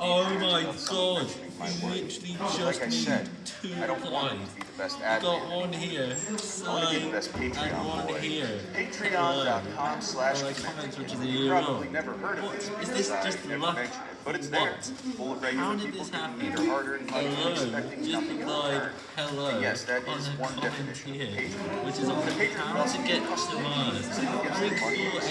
Oh my god, my you literally just Like I need said, two I don't want to be the best You got one here, sign, and one boy. here. Patreon.com slash Or You probably never heard of it. Is this just luck? it, But it's What? there, full of regular How did people this happen? and Hello, expecting just nothing replied hello And yes, that on is a one comment definition here, Patreon. which is on The how to get customers? to. Mars.